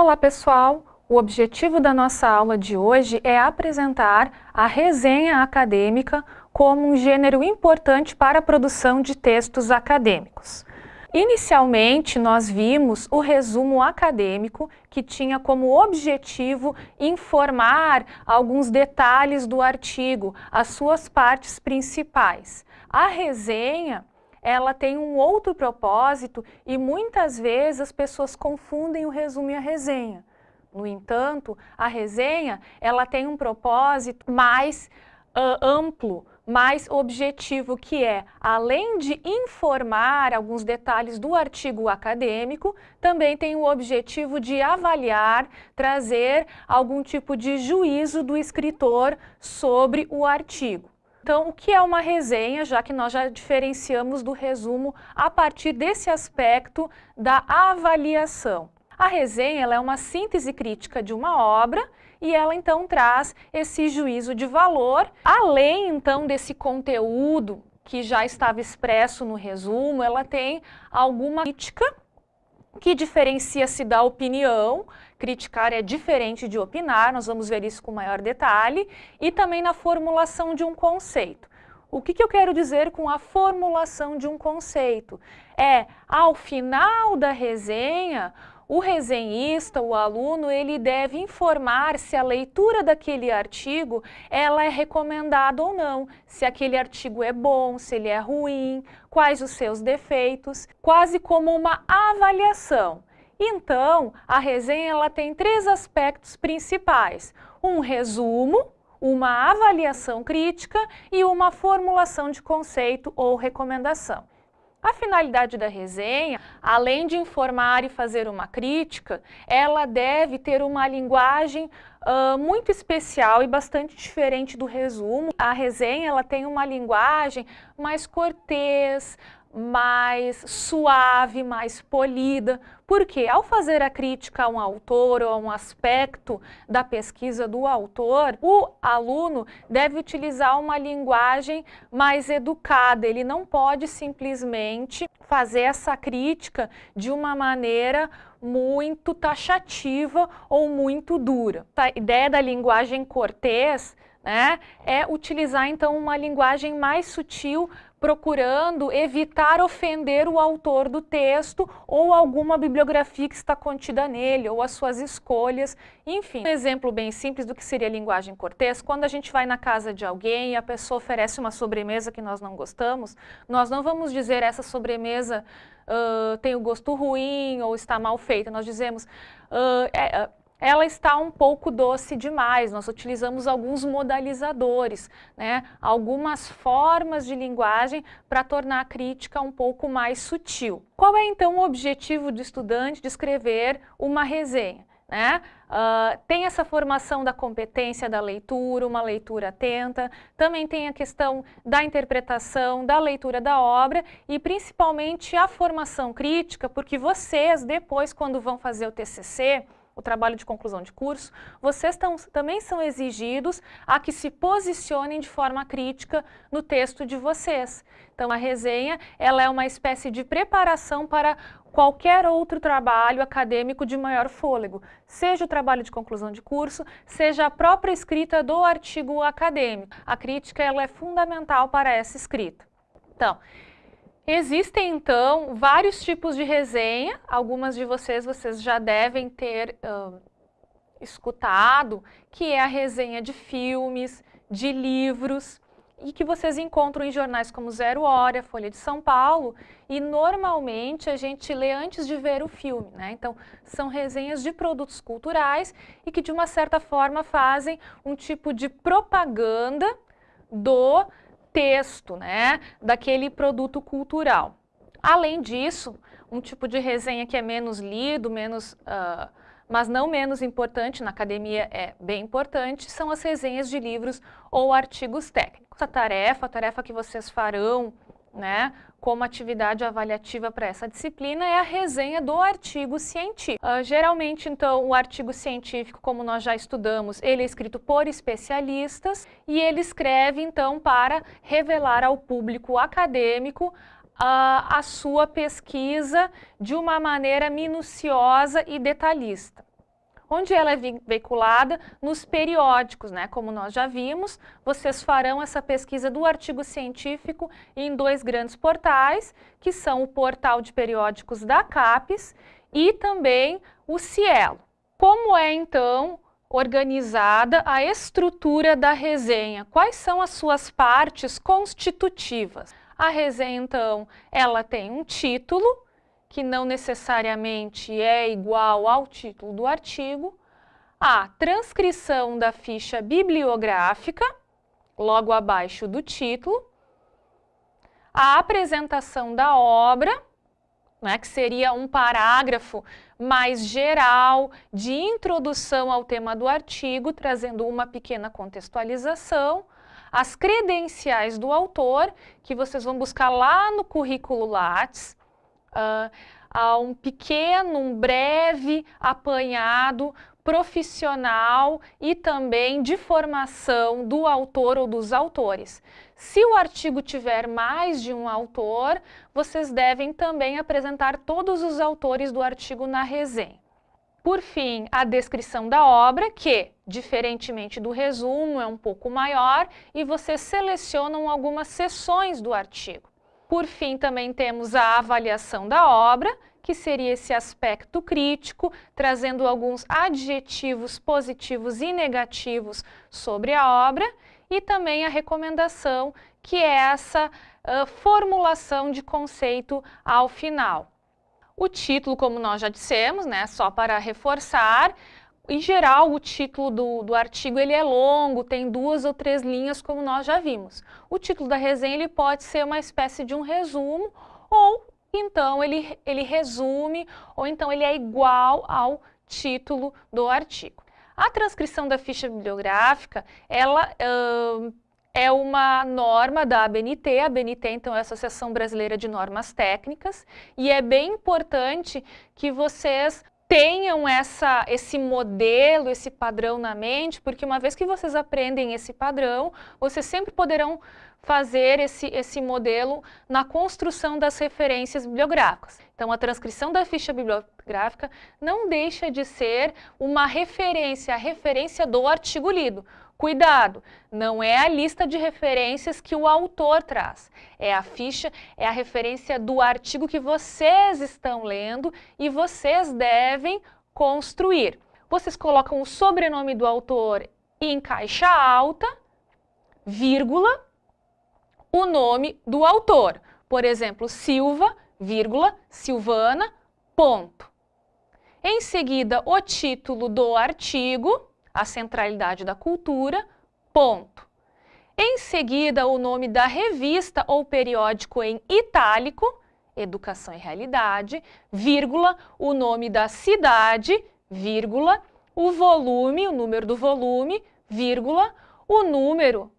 Olá pessoal, o objetivo da nossa aula de hoje é apresentar a resenha acadêmica como um gênero importante para a produção de textos acadêmicos. Inicialmente, nós vimos o resumo acadêmico, que tinha como objetivo informar alguns detalhes do artigo, as suas partes principais. A resenha ela tem um outro propósito e muitas vezes as pessoas confundem o resumo e a resenha. No entanto, a resenha ela tem um propósito mais uh, amplo, mais objetivo, que é, além de informar alguns detalhes do artigo acadêmico, também tem o objetivo de avaliar, trazer algum tipo de juízo do escritor sobre o artigo. Então, o que é uma resenha, já que nós já diferenciamos do resumo a partir desse aspecto da avaliação? A resenha é uma síntese crítica de uma obra e ela então traz esse juízo de valor, além então desse conteúdo que já estava expresso no resumo, ela tem alguma crítica que diferencia-se da opinião, criticar é diferente de opinar, nós vamos ver isso com maior detalhe, e também na formulação de um conceito. O que, que, eu quero dizer com a formulação de um conceito? É, ao final da resenha, o resenhista, o aluno, ele deve informar se a leitura daquele artigo ela é recomendada ou não, se aquele artigo é bom, se ele é ruim, quais os seus defeitos, quase como uma avaliação. Então, a resenha ela tem três aspectos principais, um resumo, uma avaliação crítica e uma formulação de conceito ou recomendação. A finalidade da resenha, além de informar e fazer uma crítica, ela deve ter uma linguagem uh, muito especial e bastante diferente do resumo. A resenha ela tem uma linguagem mais cortês, mais suave, mais polida, porque ao fazer a crítica a um autor ou a um aspecto da pesquisa do autor, o aluno deve utilizar uma linguagem mais educada, ele não pode simplesmente fazer essa crítica de uma maneira muito taxativa ou muito dura. A ideia da linguagem cortês né, é utilizar então uma linguagem mais sutil procurando evitar ofender o autor do texto ou alguma bibliografia que está contida nele, ou as suas escolhas, enfim. Um exemplo bem simples do que seria linguagem cortês, quando a gente vai na casa de alguém e a pessoa oferece uma sobremesa que nós não gostamos, nós não vamos dizer essa sobremesa uh, tem o gosto ruim ou está mal feita, nós dizemos uh, é, ela está um pouco doce demais, nós utilizamos alguns modalizadores, né, algumas formas de linguagem para tornar a crítica um pouco mais sutil. Qual é então o objetivo do estudante de escrever uma resenha? Né? Uh, tem essa formação da competência da leitura, uma leitura atenta, também tem a questão da interpretação, da leitura da obra e principalmente a formação crítica, porque vocês depois quando vão fazer o TCC, o trabalho de conclusão de curso, vocês tão, também são exigidos a que se posicionem de forma crítica no texto de vocês. Então, a resenha ela é uma espécie de preparação para qualquer outro trabalho acadêmico de maior fôlego, seja o trabalho de conclusão de curso, seja a própria escrita do artigo acadêmico. A crítica ela é fundamental para essa escrita. Então, Existem, então, vários tipos de resenha, algumas de vocês, vocês já devem ter uh, escutado, que é a resenha de filmes, de livros, e que vocês encontram em jornais como Zero Hora, Folha de São Paulo, e normalmente a gente lê antes de ver o filme, né? Então, são resenhas de produtos culturais e que de uma certa forma fazem um tipo de propaganda do texto, né, daquele produto cultural. Além disso, um tipo de resenha que é menos lido, menos, uh, mas não menos importante, na academia é bem importante, são as resenhas de livros ou artigos técnicos. A tarefa, a tarefa que vocês farão né, como atividade avaliativa para essa disciplina é a resenha do artigo científico. Uh, geralmente, então, o artigo científico, como nós já estudamos, ele é escrito por especialistas e ele escreve, então, para revelar ao público acadêmico a sua pesquisa de uma maneira minuciosa e detalhista. Onde ela é veiculada? Nos periódicos, né? Como nós já vimos, vocês farão essa pesquisa do artigo científico em dois grandes portais, que são o portal de periódicos da CAPES e também o Cielo. Como é, então, organizada a estrutura da resenha? Quais são as suas partes constitutivas? A resenha, então, ela tem um título, que não necessariamente é igual ao título do artigo, a transcrição da ficha bibliográfica, logo abaixo do título, a apresentação da obra, né, que seria um parágrafo mais geral de introdução ao tema do artigo, trazendo uma pequena contextualização, as credenciais do autor, que vocês vão buscar lá no currículo Lattes, uh, a um pequeno, um breve apanhado profissional e também de formação do autor ou dos autores. Se o artigo tiver mais de um autor, vocês devem também apresentar todos os autores do artigo na resenha. Por fim, a descrição da obra, que, diferentemente do resumo, é um pouco maior e vocês selecionam algumas seções do artigo. Por fim, também temos a avaliação da obra, que seria esse aspecto crítico, trazendo alguns adjetivos positivos e negativos sobre a obra, e também a recomendação, que é essa uh, formulação de conceito ao final. O título, como nós já dissemos, né, só para reforçar, em geral, o título do, do artigo ele é longo, tem duas ou três linhas, como nós já vimos. O título da resenha ele pode ser uma espécie de um resumo, ou então ele, ele resume, ou então ele é igual ao título do artigo. A transcrição da ficha bibliográfica, ela uh, é uma norma da ABNT, a ABNT então é a Associação Brasileira de Normas Técnicas, e é bem importante que vocês tenham essa, esse modelo, esse padrão na mente, porque uma vez que vocês aprendem esse padrão, vocês sempre poderão fazer esse, esse modelo na construção das referências bibliográficas. Então, a transcrição da ficha bibliográfica não deixa de ser uma referência, a referência do artigo lido. Cuidado, não é a lista de referências que o autor traz, é a ficha, é a referência do artigo que vocês estão lendo e vocês devem construir. Vocês colocam o sobrenome do autor em caixa alta, vírgula, o nome do autor. Por exemplo, Silva, vírgula, Silvana, ponto. Em seguida, o título do artigo, a centralidade da cultura, ponto. Em seguida, o nome da revista ou periódico em itálico, Educação e Realidade, vírgula, o nome da cidade, vírgula, o volume, o número do volume, vírgula, o número,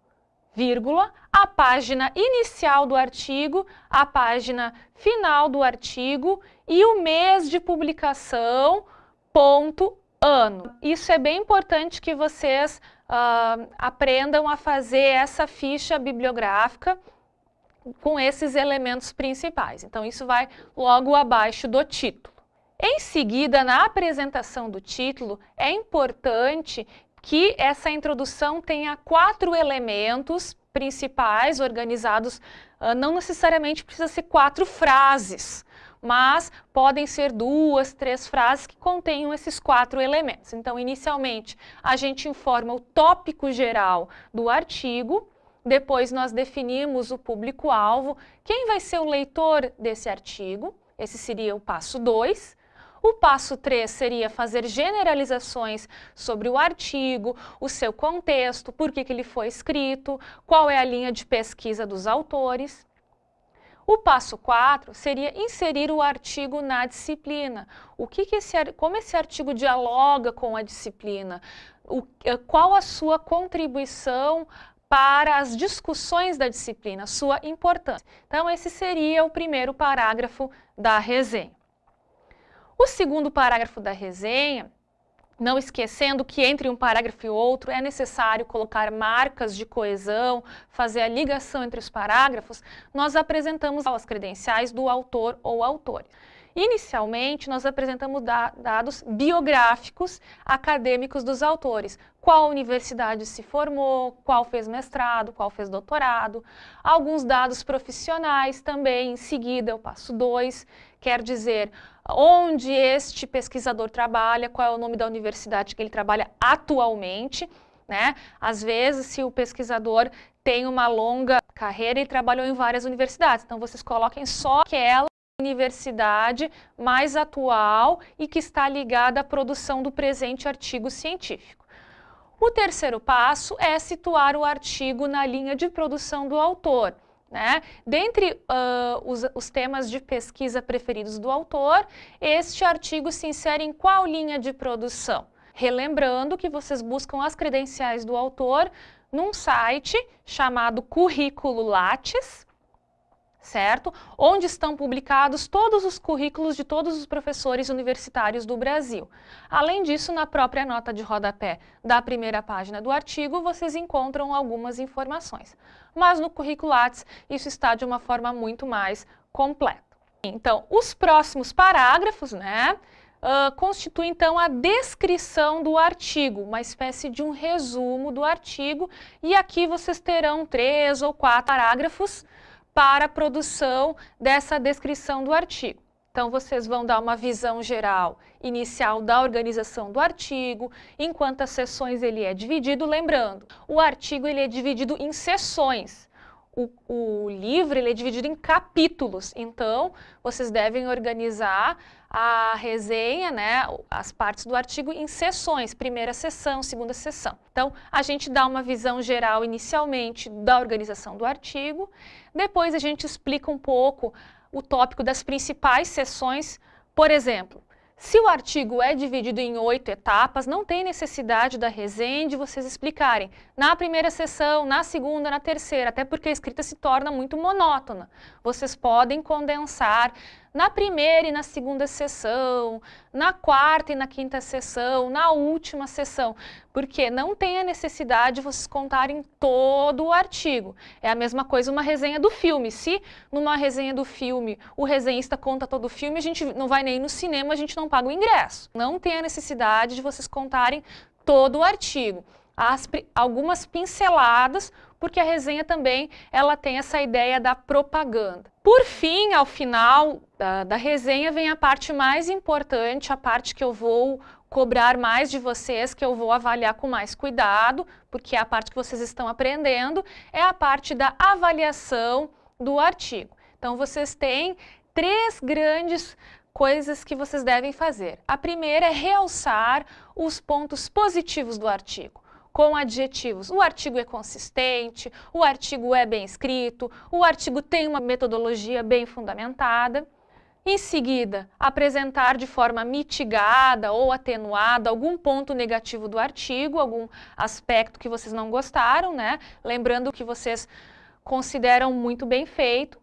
vírgula, a página inicial do artigo, a página final do artigo e o mês de publicação, ponto, ano. Isso é bem importante que vocês uh, aprendam a fazer essa ficha bibliográfica com esses elementos principais. Então, isso vai logo abaixo do título. Em seguida, na apresentação do título, é importante que essa introdução tenha quatro elementos principais organizados, uh, não necessariamente precisa ser quatro frases, mas podem ser duas, três frases que contenham esses quatro elementos. Então, inicialmente, a gente informa o tópico geral do artigo, depois nós definimos o público-alvo, quem vai ser o leitor desse artigo, esse seria o passo 2. O passo 3 seria fazer generalizações sobre o artigo, o seu contexto, por que, que ele foi escrito, qual é a linha de pesquisa dos autores. O passo 4 seria inserir o artigo na disciplina. O que que esse, como esse artigo dialoga com a disciplina? O, eh, qual a sua contribuição para as discussões da disciplina, sua importância. Então, esse seria o primeiro parágrafo da resenha. O segundo parágrafo da resenha, não esquecendo que entre um parágrafo e outro é necessário colocar marcas de coesão, fazer a ligação entre os parágrafos, nós apresentamos as credenciais do autor ou autores. Inicialmente, nós apresentamos dados biográficos acadêmicos dos autores. Qual universidade se formou, qual fez mestrado, qual fez doutorado. Alguns dados profissionais também, em seguida, eu passo dois, quer dizer, onde este pesquisador trabalha, qual é o nome da universidade que ele trabalha atualmente. Né? Às vezes, se o pesquisador tem uma longa carreira e trabalhou em várias universidades, então vocês coloquem só aquela universidade mais atual e que está ligada à produção do presente artigo científico. O terceiro passo é situar o artigo na linha de produção do autor. Né? Dentre uh, os, os, temas de pesquisa preferidos do autor, este artigo se insere em qual linha de produção? Relembrando que vocês buscam as credenciais do autor num site chamado Currículo Lattes, certo? Onde estão publicados todos os currículos de todos os professores universitários do Brasil. Além disso, na própria nota de rodapé da primeira página do artigo, vocês encontram algumas informações. Mas no currículo Lattes, isso está de uma forma muito mais completa. Então, os próximos parágrafos, né, uh, constituem então a descrição do artigo, uma espécie de um resumo do artigo, e aqui vocês terão três ou quatro parágrafos para a produção dessa descrição do artigo. Então, vocês vão dar uma visão geral inicial da organização do artigo, em quantas sessões ele é dividido. Lembrando, o artigo ele é dividido em sessões. O, o livro ele é dividido em capítulos, então vocês devem organizar a resenha, né, as partes do artigo em sessões, primeira sessão, segunda sessão. Então, a gente dá uma visão geral inicialmente da organização do artigo, depois a gente explica um pouco o tópico das principais sessões, por exemplo, se o artigo é dividido em oito etapas, não tem necessidade da resenha de vocês explicarem na primeira sessão, na segunda, na terceira, até porque a escrita se torna muito monótona. Vocês podem condensar na primeira e na segunda sessão, na quarta e na quinta sessão, na última sessão, porque não tem a necessidade de vocês contarem todo o artigo. É a mesma coisa uma resenha do filme. Se numa resenha do filme o resenhista conta todo o filme, a gente não vai nem no cinema, a gente não paga o ingresso. Não tem a necessidade de vocês contarem todo o artigo. As, algumas pinceladas, porque a resenha também ela tem essa ideia da propaganda. Por fim, ao final da, da resenha, vem a parte mais importante, a parte que eu vou cobrar mais de vocês, que eu vou avaliar com mais cuidado, porque é a parte que vocês estão aprendendo, é a parte da avaliação do artigo. Então, vocês têm três grandes coisas que vocês devem fazer. A primeira é realçar os pontos positivos do artigo com adjetivos. O artigo é consistente, o artigo é bem escrito, o artigo tem uma metodologia bem fundamentada. Em seguida, apresentar de forma mitigada ou atenuada algum ponto negativo do artigo, algum aspecto que vocês não gostaram, né? Lembrando que vocês consideram muito bem feito.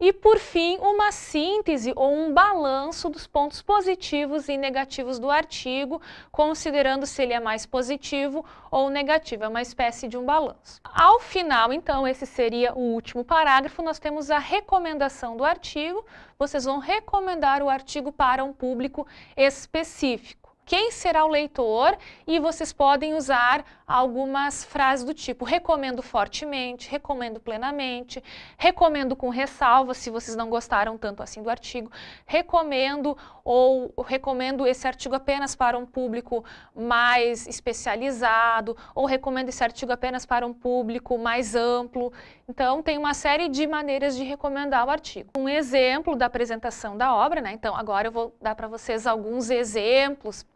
E, por fim, uma síntese ou um balanço dos pontos positivos e negativos do artigo, considerando se ele é mais positivo ou negativo, é uma espécie de um balanço. Ao final, então, esse seria o último parágrafo, nós temos a recomendação do artigo, vocês vão recomendar o artigo para um público específico. Quem será o leitor? E vocês podem usar algumas frases do tipo recomendo fortemente, recomendo plenamente, recomendo com ressalva se vocês não gostaram tanto assim do artigo, recomendo ou recomendo esse artigo apenas para um público mais especializado ou recomendo esse artigo apenas para um público mais amplo. Então tem uma série de maneiras de recomendar o artigo. Um exemplo da apresentação da obra, né? Então agora eu vou dar para vocês alguns exemplos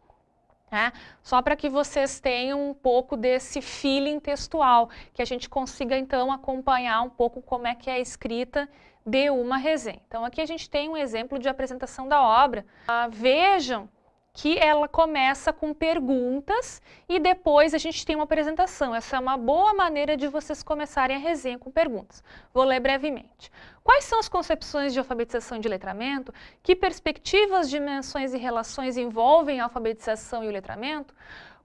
né? Só para que vocês tenham um pouco desse feeling textual, que a gente consiga então acompanhar um pouco como é que é a escrita de uma resenha. Então aqui a gente tem um exemplo de apresentação da obra. Ah, vejam que ela começa com perguntas e depois a gente tem uma apresentação. Essa é uma boa maneira de vocês começarem a resenha com perguntas. Vou ler brevemente. Quais são as concepções de alfabetização e de letramento? Que perspectivas, dimensões e relações envolvem a alfabetização e o letramento?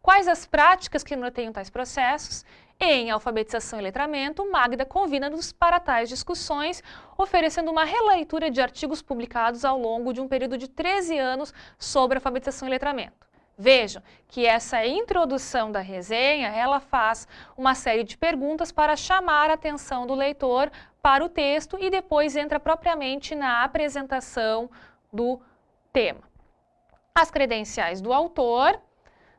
Quais as práticas que norteiam tais processos? Em Alfabetização e Letramento, Magda convida-nos para tais discussões, oferecendo uma releitura de artigos publicados ao longo de um período de 13 anos sobre alfabetização e letramento. Vejam que essa introdução da resenha, ela faz uma série de perguntas para chamar a atenção do leitor para o texto e depois entra propriamente na apresentação do tema. As credenciais do autor,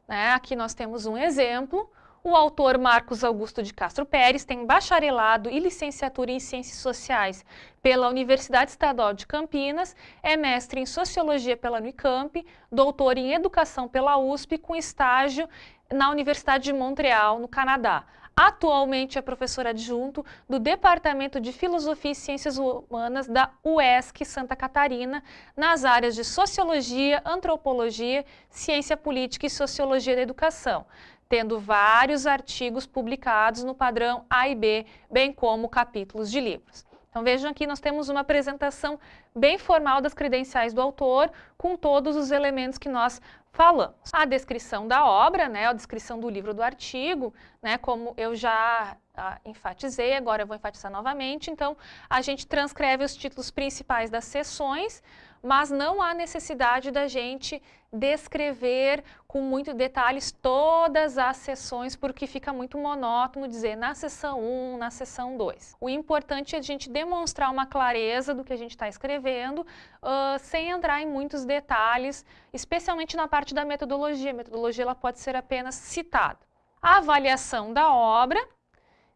né, aqui nós temos um exemplo, o autor Marcos Augusto de Castro Pérez tem bacharelado e licenciatura em Ciências Sociais pela Universidade Estadual de Campinas, é mestre em Sociologia pela Unicamp, doutor em Educação pela USP, com estágio na Universidade de Montreal, no Canadá. Atualmente é professor adjunto do Departamento de Filosofia e Ciências Humanas da UESC Santa Catarina, nas áreas de Sociologia, Antropologia, Ciência Política e Sociologia da Educação tendo vários artigos publicados no padrão A e B, bem como capítulos de livros. Então vejam aqui, nós temos uma apresentação bem formal das credenciais do autor, com todos os elementos que nós falamos. A descrição da obra, né, a descrição do livro do artigo, né, como eu já ah, enfatizei, agora eu vou enfatizar novamente, então a gente transcreve os títulos principais das sessões, mas não há necessidade da gente descrever com muito detalhes todas as sessões, porque fica muito monótono dizer na sessão 1, na sessão 2. O importante é a gente demonstrar uma clareza do que a gente está escrevendo, uh, sem entrar em muitos detalhes, especialmente na parte da metodologia. A metodologia ela pode ser apenas citada. A avaliação da obra,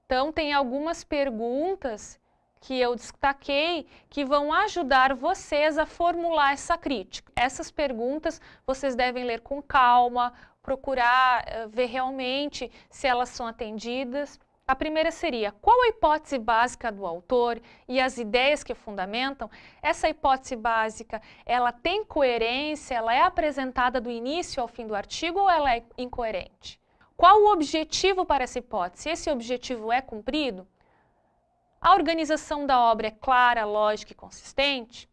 então tem algumas perguntas que eu destaquei que vão ajudar vocês a formular essa crítica. Essas perguntas vocês devem ler com calma, procurar uh, ver realmente se elas são atendidas. A primeira seria, qual a hipótese básica do autor e as ideias que fundamentam? Essa hipótese básica, ela tem coerência, ela é apresentada do início ao fim do artigo ou ela é incoerente? Qual o objetivo para essa hipótese? Esse objetivo é cumprido? A organização da obra é clara, lógica e consistente?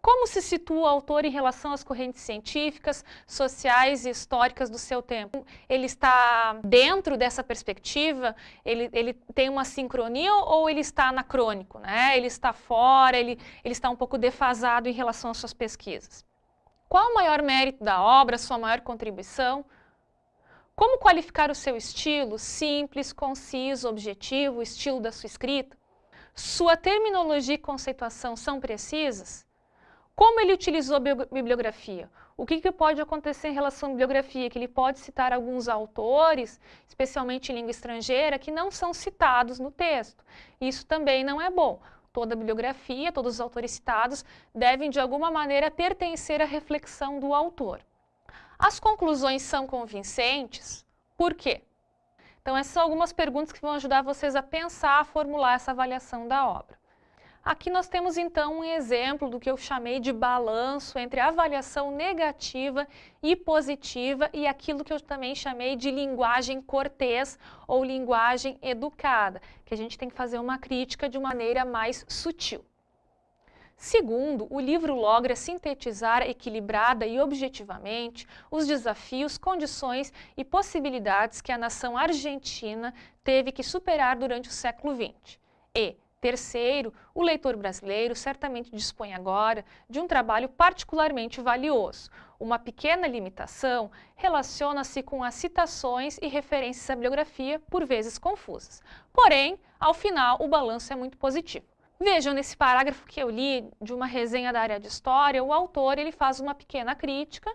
Como se situa o autor em relação às correntes científicas, sociais e históricas do seu tempo? Ele está dentro dessa perspectiva? Ele, ele tem uma sincronia ou ele está anacrônico? Né? Ele está fora, ele, ele está um pouco defasado em relação às suas pesquisas? Qual o maior mérito da obra, sua maior contribuição? Como qualificar o seu estilo? Simples, conciso, objetivo, o estilo da sua escrita? Sua terminologia e conceituação são precisas? Como ele utilizou a bibliografia? O que, que, pode acontecer em relação à bibliografia? Que ele pode citar alguns autores, especialmente em língua estrangeira, que não são citados no texto. Isso também não é bom. Toda bibliografia, todos os autores citados devem, de alguma maneira, pertencer à reflexão do autor. As conclusões são convincentes? Por quê? Então, essas são algumas perguntas que vão ajudar vocês a pensar, a formular essa avaliação da obra. Aqui nós temos então um exemplo do que eu chamei de balanço entre avaliação negativa e positiva e aquilo que eu também chamei de linguagem cortês ou linguagem educada, que a gente tem que fazer uma crítica de uma maneira mais sutil. Segundo, o livro logra sintetizar equilibrada e objetivamente os desafios, condições e possibilidades que a nação argentina teve que superar durante o século XX. E, terceiro, o leitor brasileiro certamente dispõe agora de um trabalho particularmente valioso. Uma pequena limitação relaciona-se com as citações e referências à bibliografia, por vezes confusas. Porém, ao final, o balanço é muito positivo. Vejam, nesse parágrafo que eu li de uma resenha da área de história, o autor ele faz uma pequena crítica,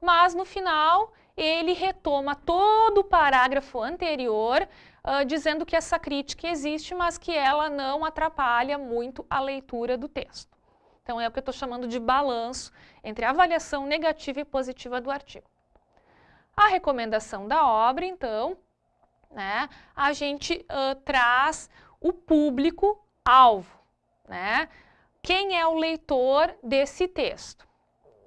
mas no final ele retoma todo o parágrafo anterior, uh, dizendo que essa crítica existe, mas que ela não atrapalha muito a leitura do texto. Então é o que eu estou chamando de balanço entre a avaliação negativa e positiva do artigo. A recomendação da obra, então, né, a gente uh, traz o público alvo, né? Quem é o leitor desse texto?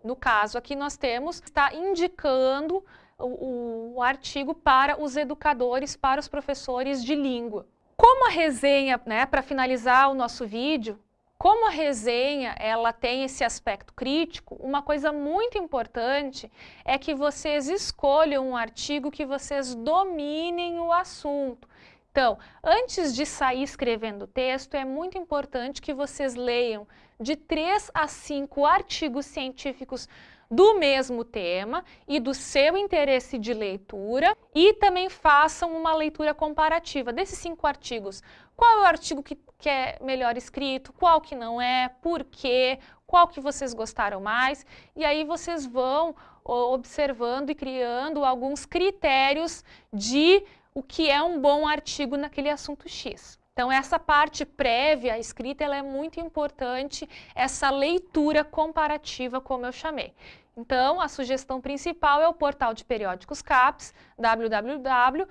no caso aqui nós temos, está indicando o, o, artigo para os educadores, para os professores de língua. Como a resenha, né, para finalizar o nosso vídeo, como a resenha ela tem esse aspecto crítico, uma coisa muito importante é que vocês escolham um artigo que vocês dominem o assunto. Então, antes de sair escrevendo o texto, é muito importante que vocês leiam de 3 a 5 artigos científicos do mesmo tema e do seu interesse de leitura e também façam uma leitura comparativa desses cinco artigos. Qual é o artigo que, que é melhor escrito, qual que não é, por quê, qual que vocês gostaram mais e aí vocês vão observando e criando alguns critérios de o que é um bom artigo naquele assunto X. Então, essa parte prévia, a escrita, ela é muito importante, essa leitura comparativa, como eu chamei. Então, a sugestão principal é o portal de periódicos CAPES, www.caps.gov.br,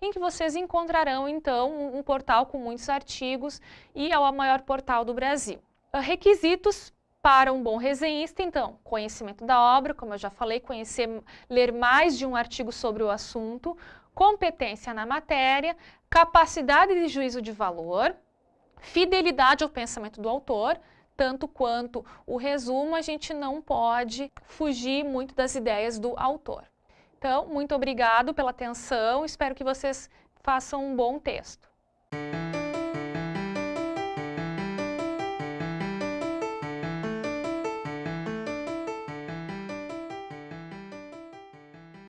em que vocês encontrarão, então, um, um portal com muitos artigos e é o maior portal do Brasil. Requisitos para um bom resenhista, então, conhecimento da obra, como eu já falei, conhecer, ler mais de um artigo sobre o assunto, competência na matéria, capacidade de juízo de valor, fidelidade ao pensamento do autor, tanto quanto o resumo, a gente não pode fugir muito das ideias do autor. Então, muito obrigado pela atenção, espero que vocês façam um bom texto.